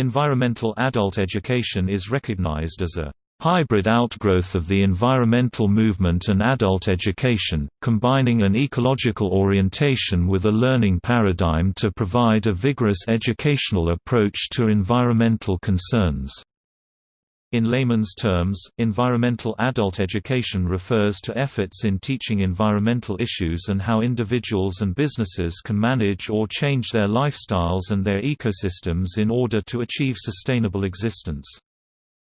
Environmental adult education is recognized as a hybrid outgrowth of the environmental movement and adult education, combining an ecological orientation with a learning paradigm to provide a vigorous educational approach to environmental concerns. In layman's terms, environmental adult education refers to efforts in teaching environmental issues and how individuals and businesses can manage or change their lifestyles and their ecosystems in order to achieve sustainable existence.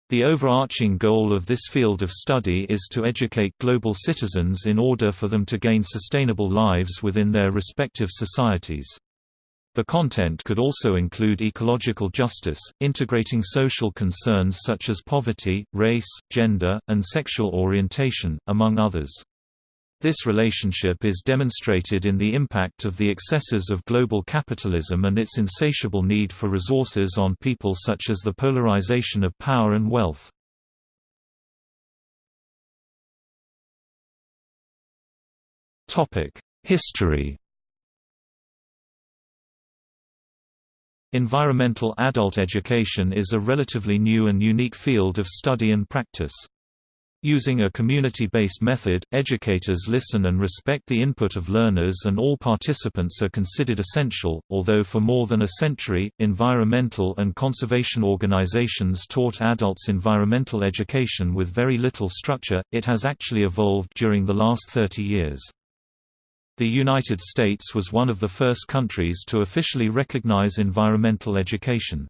The overarching goal of this field of study is to educate global citizens in order for them to gain sustainable lives within their respective societies. The content could also include ecological justice, integrating social concerns such as poverty, race, gender, and sexual orientation, among others. This relationship is demonstrated in the impact of the excesses of global capitalism and its insatiable need for resources on people such as the polarization of power and wealth. History Environmental adult education is a relatively new and unique field of study and practice. Using a community-based method, educators listen and respect the input of learners and all participants are considered essential, although for more than a century, environmental and conservation organizations taught adults environmental education with very little structure, it has actually evolved during the last 30 years. The United States was one of the first countries to officially recognize environmental education.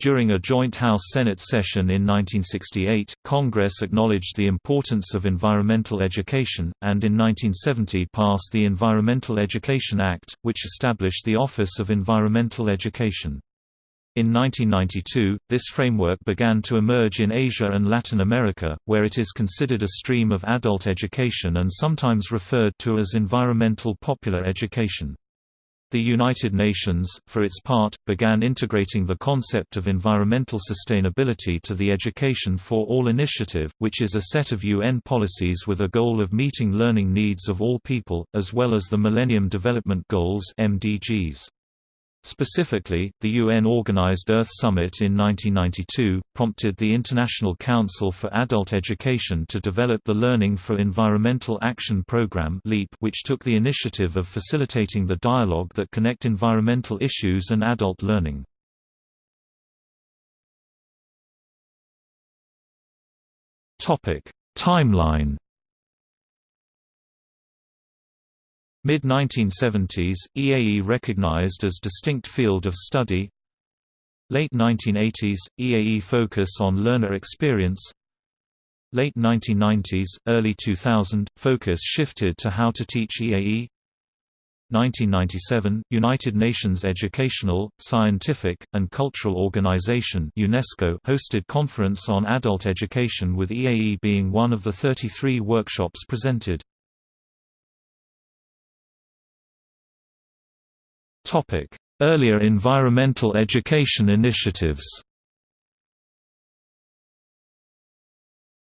During a joint House-Senate session in 1968, Congress acknowledged the importance of environmental education, and in 1970 passed the Environmental Education Act, which established the Office of Environmental Education. In 1992, this framework began to emerge in Asia and Latin America, where it is considered a stream of adult education and sometimes referred to as environmental popular education. The United Nations, for its part, began integrating the concept of environmental sustainability to the Education for All initiative, which is a set of UN policies with a goal of meeting learning needs of all people, as well as the Millennium Development Goals MDGs. Specifically, the UN-organized Earth Summit in 1992, prompted the International Council for Adult Education to develop the Learning for Environmental Action Programme which took the initiative of facilitating the dialogue that connect environmental issues and adult learning. Timeline Mid-1970s, EAE recognized as distinct field of study. Late 1980s, EAE focus on learner experience. Late 1990s, early 2000, focus shifted to how to teach EAE 1997, United Nations Educational, Scientific, and Cultural Organization UNESCO hosted conference on adult education with EAE being one of the 33 workshops presented. Earlier environmental education initiatives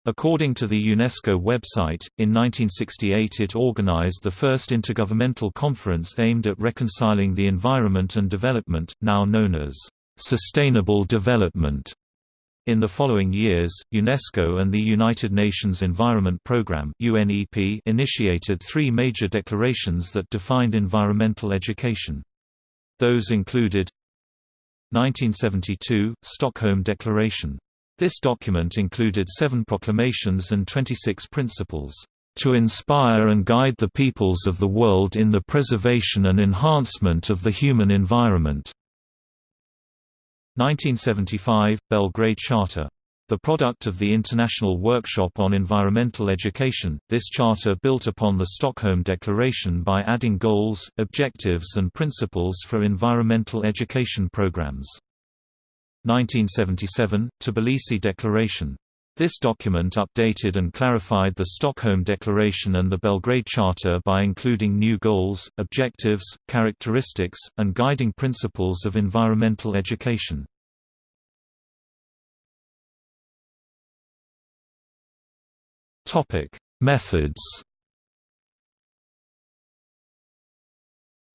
According to the UNESCO website, in 1968 it organized the first intergovernmental conference aimed at reconciling the environment and development, now known as sustainable development. In the following years, UNESCO and the United Nations Environment Programme (UNEP) initiated three major declarations that defined environmental education. Those included 1972 – Stockholm Declaration. This document included seven proclamations and 26 principles, "...to inspire and guide the peoples of the world in the preservation and enhancement of the human environment." 1975 – Belgrade Charter the product of the International Workshop on Environmental Education, this charter built upon the Stockholm Declaration by adding goals, objectives and principles for environmental education programs. 1977 – Tbilisi Declaration. This document updated and clarified the Stockholm Declaration and the Belgrade Charter by including new goals, objectives, characteristics, and guiding principles of environmental education. Topic: Methods.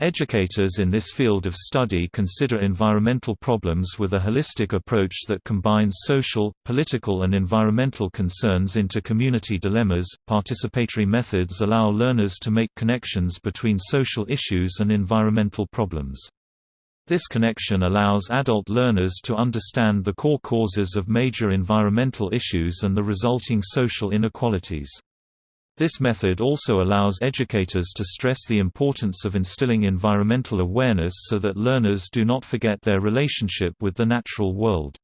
Educators in this field of study consider environmental problems with a holistic approach that combines social, political, and environmental concerns into community dilemmas. Participatory methods allow learners to make connections between social issues and environmental problems. This connection allows adult learners to understand the core causes of major environmental issues and the resulting social inequalities. This method also allows educators to stress the importance of instilling environmental awareness so that learners do not forget their relationship with the natural world.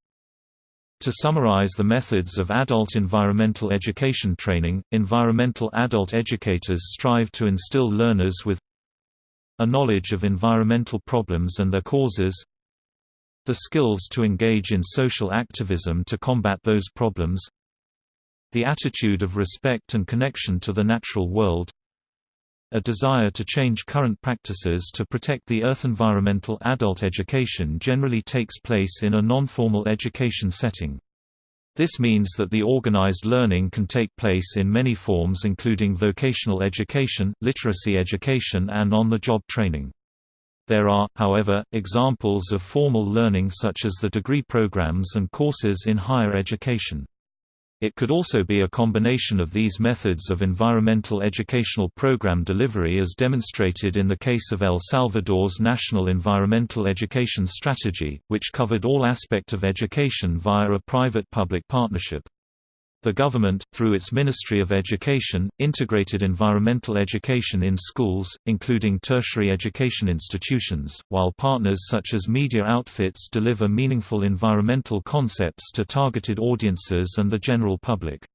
To summarize the methods of adult environmental education training, environmental adult educators strive to instill learners with a knowledge of environmental problems and their causes, the skills to engage in social activism to combat those problems, the attitude of respect and connection to the natural world a desire to change current practices to protect the earth. Environmental adult education generally takes place in a non-formal education setting. This means that the organized learning can take place in many forms including vocational education, literacy education and on-the-job training. There are, however, examples of formal learning such as the degree programs and courses in higher education. It could also be a combination of these methods of environmental educational program delivery as demonstrated in the case of El Salvador's National Environmental Education Strategy, which covered all aspect of education via a private-public partnership. The government, through its Ministry of Education, integrated environmental education in schools, including tertiary education institutions, while partners such as media outfits deliver meaningful environmental concepts to targeted audiences and the general public.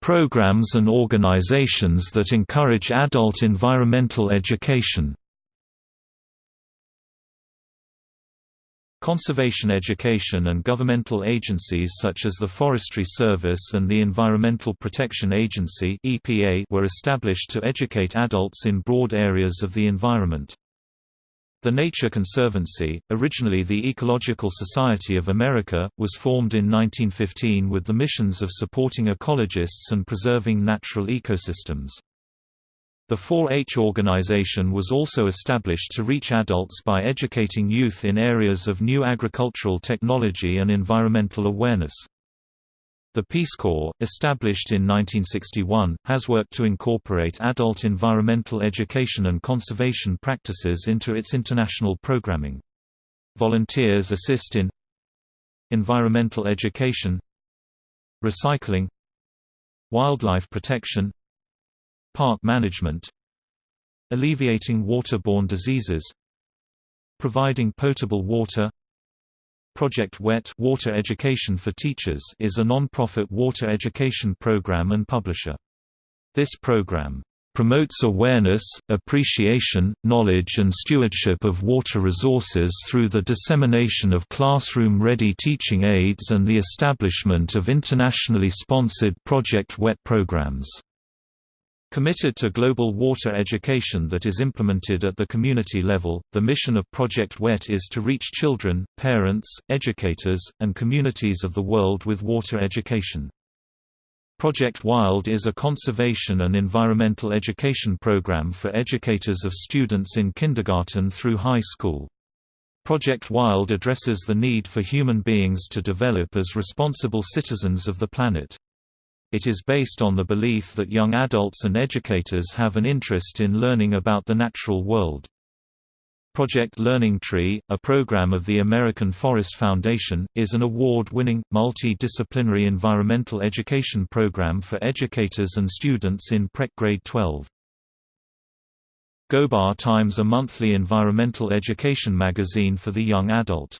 Programs and organizations that encourage adult environmental education Conservation education and governmental agencies such as the Forestry Service and the Environmental Protection Agency were established to educate adults in broad areas of the environment. The Nature Conservancy, originally the Ecological Society of America, was formed in 1915 with the missions of supporting ecologists and preserving natural ecosystems. The 4-H organization was also established to reach adults by educating youth in areas of new agricultural technology and environmental awareness. The Peace Corps, established in 1961, has worked to incorporate adult environmental education and conservation practices into its international programming. Volunteers assist in environmental education recycling wildlife protection Park management Alleviating waterborne diseases Providing potable water Project WET Water Education for Teachers is a non-profit water education program and publisher. This program promotes awareness, appreciation, knowledge and stewardship of water resources through the dissemination of classroom-ready teaching aids and the establishment of internationally sponsored Project WET programs. Committed to global water education that is implemented at the community level, the mission of Project WET is to reach children, parents, educators, and communities of the world with water education. Project WILD is a conservation and environmental education program for educators of students in kindergarten through high school. Project WILD addresses the need for human beings to develop as responsible citizens of the planet. It is based on the belief that young adults and educators have an interest in learning about the natural world. Project Learning Tree, a program of the American Forest Foundation, is an award-winning, multi-disciplinary environmental education program for educators and students in prep grade 12. Gobar Times a monthly environmental education magazine for the young adult.